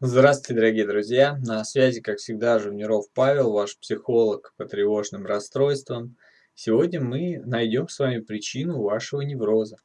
Здравствуйте, дорогие друзья! На связи, как всегда, Жуниров Павел, ваш психолог по тревожным расстройствам. Сегодня мы найдем с вами причину вашего невроза.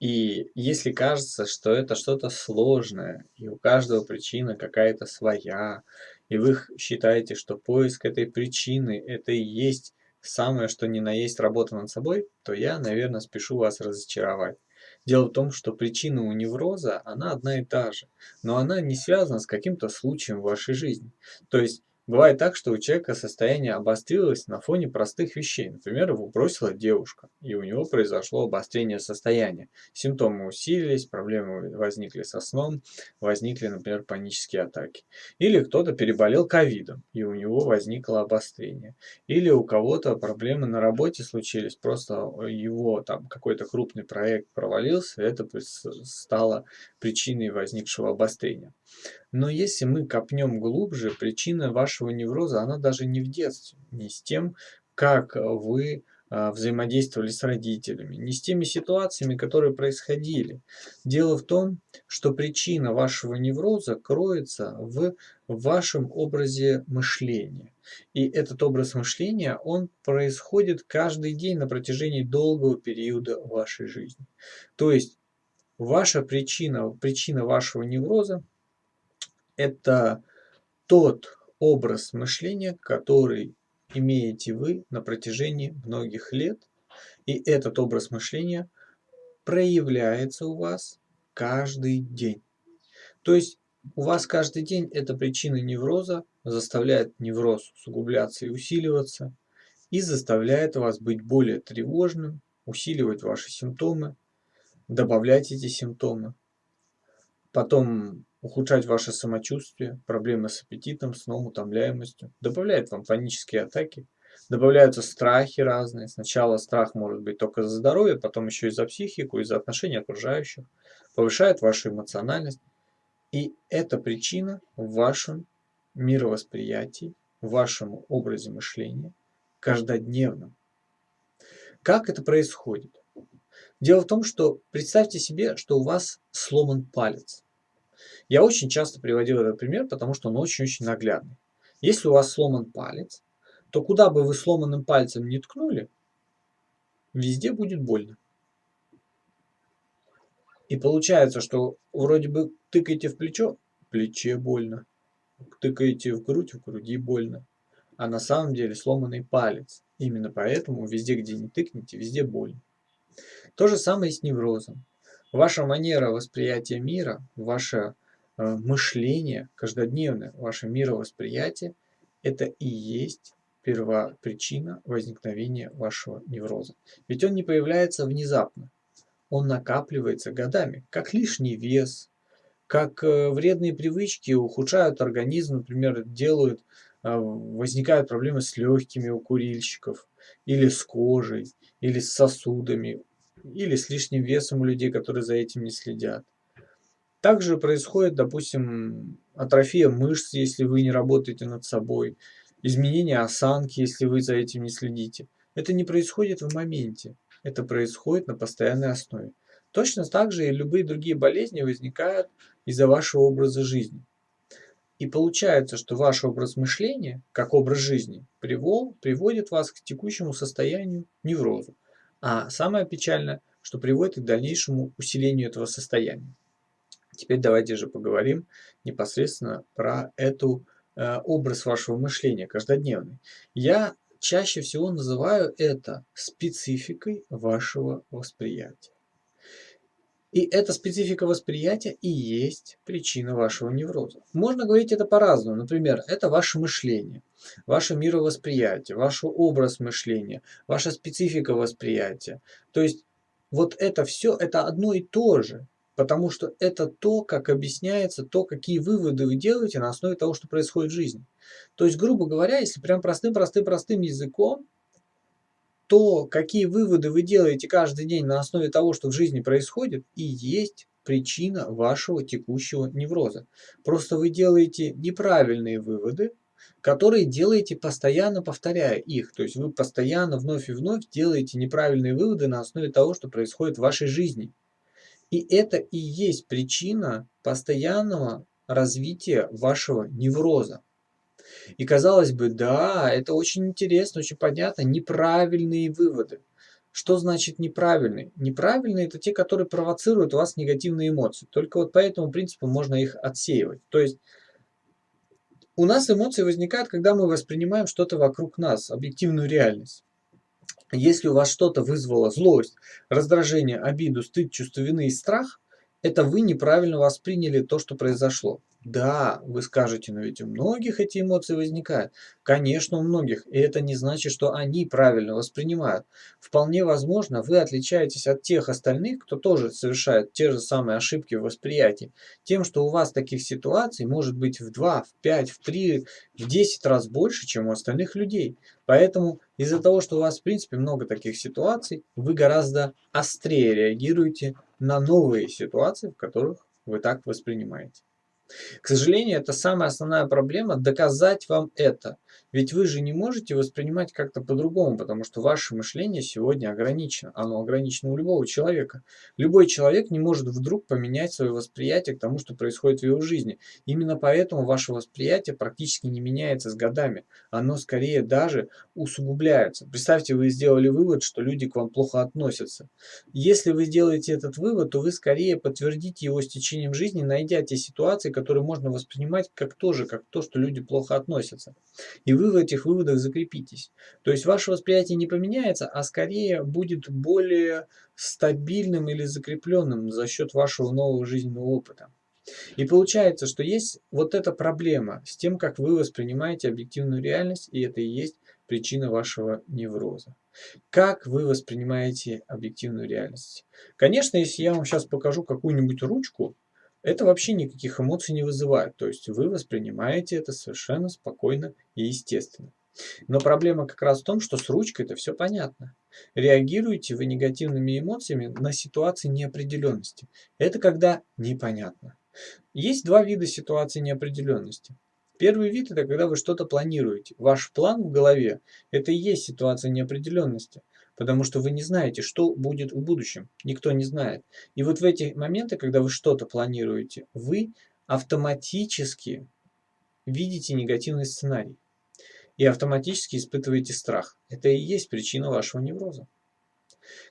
И если кажется, что это что-то сложное, и у каждого причина какая-то своя, и вы считаете, что поиск этой причины – это и есть самое, что ни на есть работа над собой, то я, наверное, спешу вас разочаровать. Дело в том, что причина у невроза, она одна и та же, но она не связана с каким-то случаем в вашей жизни. То есть Бывает так, что у человека состояние обострилось на фоне простых вещей. Например, его бросила девушка, и у него произошло обострение состояния. Симптомы усилились, проблемы возникли со сном, возникли, например, панические атаки. Или кто-то переболел ковидом, и у него возникло обострение. Или у кого-то проблемы на работе случились, просто его там какой-то крупный проект провалился, это стало причиной возникшего обострения. Но если мы копнем глубже, причина вашего невроза, она даже не в детстве, не с тем, как вы а, взаимодействовали с родителями, не с теми ситуациями, которые происходили. Дело в том, что причина вашего невроза кроется в вашем образе мышления. И этот образ мышления, он происходит каждый день на протяжении долгого периода вашей жизни. То есть ваша причина, причина вашего невроза это тот образ мышления, который имеете вы на протяжении многих лет. И этот образ мышления проявляется у вас каждый день. То есть у вас каждый день эта причина невроза заставляет невроз усугубляться и усиливаться, и заставляет вас быть более тревожным, усиливать ваши симптомы, добавлять эти симптомы. Потом ухудшать ваше самочувствие, проблемы с аппетитом, сном, утомляемостью, добавляет вам панические атаки, добавляются страхи разные. Сначала страх может быть только за здоровье, потом еще и за психику, и за отношения окружающих, повышает вашу эмоциональность. И это причина в вашем мировосприятии, в вашем образе мышления, каждодневном. Как это происходит? Дело в том, что представьте себе, что у вас сломан палец. Я очень часто приводил этот пример, потому что он очень-очень наглядный. Если у вас сломан палец, то куда бы вы сломанным пальцем не ткнули, везде будет больно. И получается, что вроде бы тыкаете в плечо, плече больно. Тыкаете в грудь, в груди больно. А на самом деле сломанный палец. Именно поэтому везде, где не тыкнете, везде больно. То же самое и с неврозом. Ваша манера восприятия мира, ваше э, мышление каждодневное, ваше мировосприятие – это и есть первопричина возникновения вашего невроза. Ведь он не появляется внезапно, он накапливается годами, как лишний вес, как э, вредные привычки ухудшают организм, например, делают, э, возникают проблемы с легкими у курильщиков, или с кожей, или с сосудами, или с лишним весом у людей, которые за этим не следят. Также происходит, допустим, атрофия мышц, если вы не работаете над собой, изменение осанки, если вы за этим не следите. Это не происходит в моменте, это происходит на постоянной основе. Точно так же и любые другие болезни возникают из-за вашего образа жизни. И получается, что ваш образ мышления, как образ жизни, приводит вас к текущему состоянию неврозу. А самое печальное, что приводит к дальнейшему усилению этого состояния. Теперь давайте же поговорим непосредственно про эту э, образ вашего мышления каждодневный. Я чаще всего называю это спецификой вашего восприятия. И эта специфика восприятия и есть причина вашего невроза. Можно говорить это по-разному. Например, это ваше мышление, ваше мировосприятие, ваш образ мышления, ваша специфика восприятия. То есть вот это все, это одно и то же. Потому что это то, как объясняется, то, какие выводы вы делаете на основе того, что происходит в жизни. То есть, грубо говоря, если прям простым-простым-простым языком, то, какие выводы вы делаете каждый день на основе того, что в жизни происходит, и есть причина вашего текущего невроза. Просто вы делаете неправильные выводы, которые делаете постоянно повторяя их. То есть вы постоянно вновь и вновь делаете неправильные выводы на основе того, что происходит в вашей жизни. И это и есть причина постоянного развития вашего невроза. И казалось бы, да, это очень интересно, очень понятно, неправильные выводы. Что значит неправильный? Неправильные – это те, которые провоцируют у вас негативные эмоции. Только вот по этому принципу можно их отсеивать. То есть у нас эмоции возникают, когда мы воспринимаем что-то вокруг нас, объективную реальность. Если у вас что-то вызвало злость, раздражение, обиду, стыд, чувство вины и страх, это вы неправильно восприняли то, что произошло. Да, вы скажете, но ведь у многих эти эмоции возникают. Конечно, у многих, и это не значит, что они правильно воспринимают. Вполне возможно, вы отличаетесь от тех остальных, кто тоже совершает те же самые ошибки в восприятии, тем, что у вас таких ситуаций может быть в 2, в 5, в 3, в 10 раз больше, чем у остальных людей. Поэтому из-за того, что у вас в принципе много таких ситуаций, вы гораздо острее реагируете на новые ситуации, в которых вы так воспринимаете. К сожалению, это самая основная проблема – доказать вам это. Ведь вы же не можете воспринимать как-то по-другому, потому что ваше мышление сегодня ограничено. Оно ограничено у любого человека. Любой человек не может вдруг поменять свое восприятие к тому, что происходит в его жизни. Именно поэтому ваше восприятие практически не меняется с годами. Оно скорее даже усугубляется. Представьте, вы сделали вывод, что люди к вам плохо относятся. Если вы сделаете этот вывод, то вы скорее подтвердите его с течением жизни, найдя те ситуации, которые можно воспринимать как тоже, как то, что люди плохо относятся. И вы в этих выводах закрепитесь. То есть ваше восприятие не поменяется, а скорее будет более стабильным или закрепленным за счет вашего нового жизненного опыта. И получается, что есть вот эта проблема с тем, как вы воспринимаете объективную реальность, и это и есть причина вашего невроза. Как вы воспринимаете объективную реальность? Конечно, если я вам сейчас покажу какую-нибудь ручку, это вообще никаких эмоций не вызывает. То есть вы воспринимаете это совершенно спокойно и естественно. Но проблема как раз в том, что с ручкой это все понятно. Реагируете вы негативными эмоциями на ситуации неопределенности. Это когда непонятно. Есть два вида ситуации неопределенности. Первый вид – это когда вы что-то планируете. Ваш план в голове – это и есть ситуация неопределенности потому что вы не знаете, что будет в будущем. Никто не знает. И вот в эти моменты, когда вы что-то планируете, вы автоматически видите негативный сценарий и автоматически испытываете страх. Это и есть причина вашего невроза.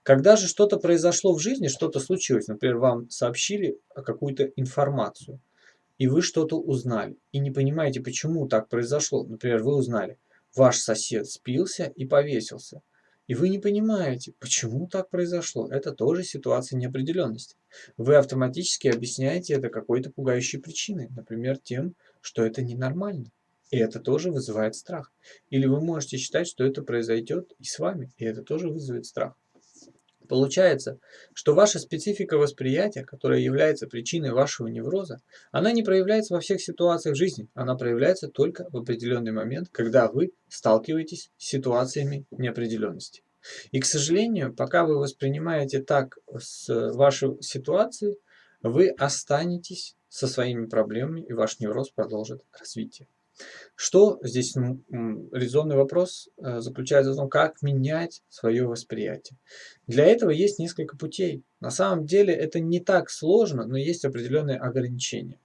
Когда же что-то произошло в жизни, что-то случилось, например, вам сообщили какую-то информацию, и вы что-то узнали, и не понимаете, почему так произошло. Например, вы узнали, ваш сосед спился и повесился. И вы не понимаете, почему так произошло. Это тоже ситуация неопределенности. Вы автоматически объясняете это какой-то пугающей причиной, например, тем, что это ненормально. И это тоже вызывает страх. Или вы можете считать, что это произойдет и с вами, и это тоже вызовет страх. Получается, что ваша специфика восприятия, которая является причиной вашего невроза, она не проявляется во всех ситуациях жизни, она проявляется только в определенный момент, когда вы сталкиваетесь с ситуациями неопределенности. И, к сожалению, пока вы воспринимаете так с вашей ситуацией, вы останетесь со своими проблемами, и ваш невроз продолжит развитие. Что здесь резонный вопрос э, заключается в том, как менять свое восприятие. Для этого есть несколько путей. На самом деле это не так сложно, но есть определенные ограничения.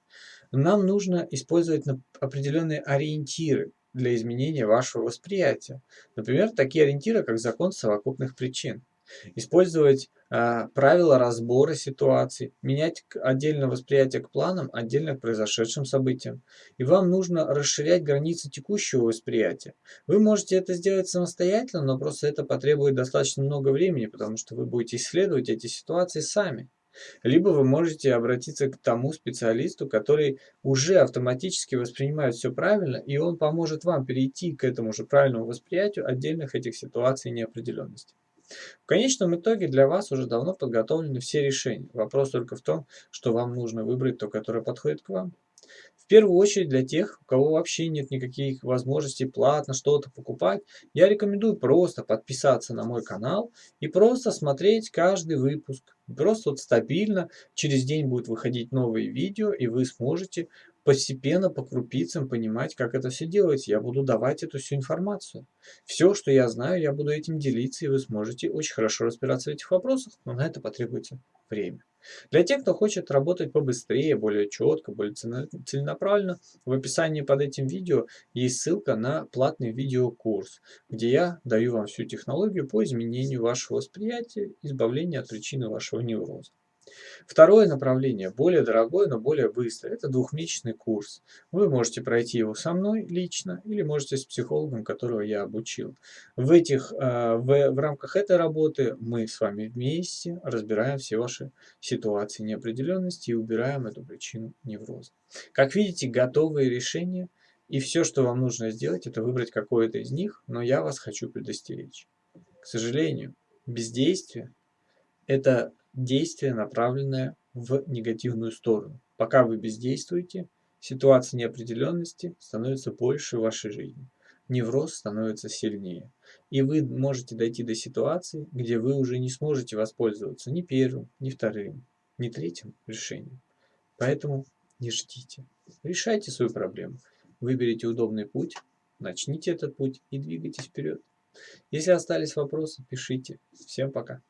Нам нужно использовать определенные ориентиры для изменения вашего восприятия. Например, такие ориентиры, как закон совокупных причин использовать правила разбора ситуаций, менять отдельно восприятие к планам, отдельно к произошедшим событиям. И вам нужно расширять границы текущего восприятия. Вы можете это сделать самостоятельно, но просто это потребует достаточно много времени, потому что вы будете исследовать эти ситуации сами. Либо вы можете обратиться к тому специалисту, который уже автоматически воспринимает все правильно, и он поможет вам перейти к этому же правильному восприятию отдельных этих ситуаций неопределенности. В конечном итоге для вас уже давно подготовлены все решения. Вопрос только в том, что вам нужно выбрать то, которое подходит к вам. В первую очередь для тех, у кого вообще нет никаких возможностей платно что-то покупать, я рекомендую просто подписаться на мой канал и просто смотреть каждый выпуск. Просто вот стабильно через день будет выходить новые видео, и вы сможете постепенно по крупицам понимать, как это все делается. Я буду давать эту всю информацию. Все, что я знаю, я буду этим делиться, и вы сможете очень хорошо разбираться в этих вопросах, но на это потребуется время. Для тех, кто хочет работать побыстрее, более четко, более целенаправленно, в описании под этим видео есть ссылка на платный видеокурс, где я даю вам всю технологию по изменению вашего восприятия, избавлению от причины вашего невроза. Второе направление, более дорогое, но более быстрое, это двухмесячный курс. Вы можете пройти его со мной лично или можете с психологом, которого я обучил. В, этих, э, в, в рамках этой работы мы с вами вместе разбираем все ваши ситуации неопределенности и убираем эту причину невроза. Как видите, готовые решения, и все, что вам нужно сделать, это выбрать какое-то из них, но я вас хочу предостеречь. К сожалению, бездействие – это действие, направленное в негативную сторону. Пока вы бездействуете, ситуация неопределенности становится больше в вашей жизни. Невроз становится сильнее. И вы можете дойти до ситуации, где вы уже не сможете воспользоваться ни первым, ни вторым, ни третьим решением. Поэтому не ждите. Решайте свою проблему. Выберите удобный путь, начните этот путь и двигайтесь вперед. Если остались вопросы, пишите. Всем пока.